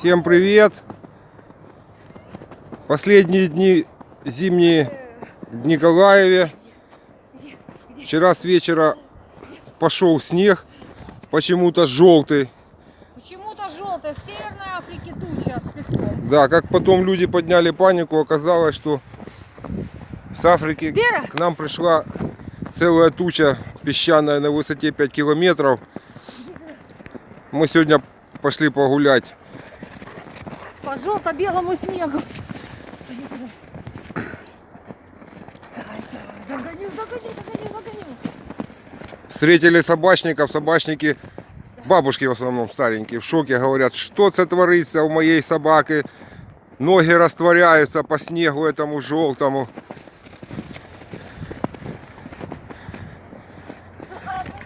Всем привет! Последние дни зимние в Николаеве. Вчера с вечера пошел снег, почему-то желтый. Почему-то желтая, с Северной Африки туча с песком. Да, как потом люди подняли панику, оказалось, что с Африки Вера! к нам пришла целая туча песчаная на высоте 5 километров. Мы сегодня пошли погулять. По желто-белому снегу. Догоню, догоню, догоню, догоню. Встретили собачников, собачники, бабушки в основном старенькие, в шоке, говорят, что это творится у моей собаки. Ноги растворяются по снегу этому желтому.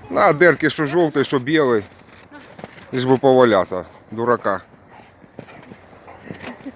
На дырки, что желтый, что белый. Лишь бы поваляться, дурака.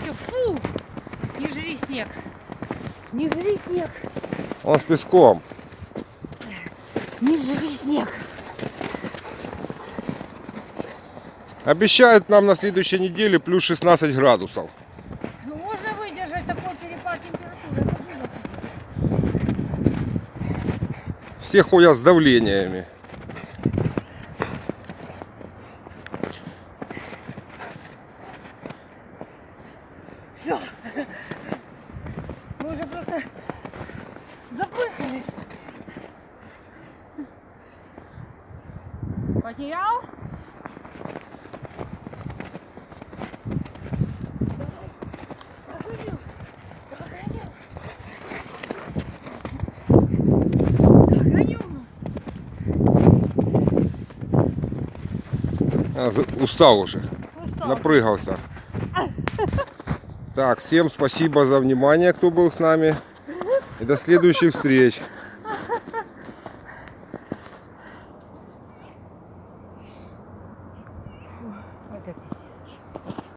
Все, фу! Не жри снег. Не жри снег. Он с песком. Не жри снег. Обещают нам на следующей неделе плюс 16 градусов. Все ходят с давлениями. Все. Мы уже просто запыхались. Потерял? А, устал уже. Устал. Напрыгался. Так, всем спасибо за внимание, кто был с нами. И до следующих встреч. Фу,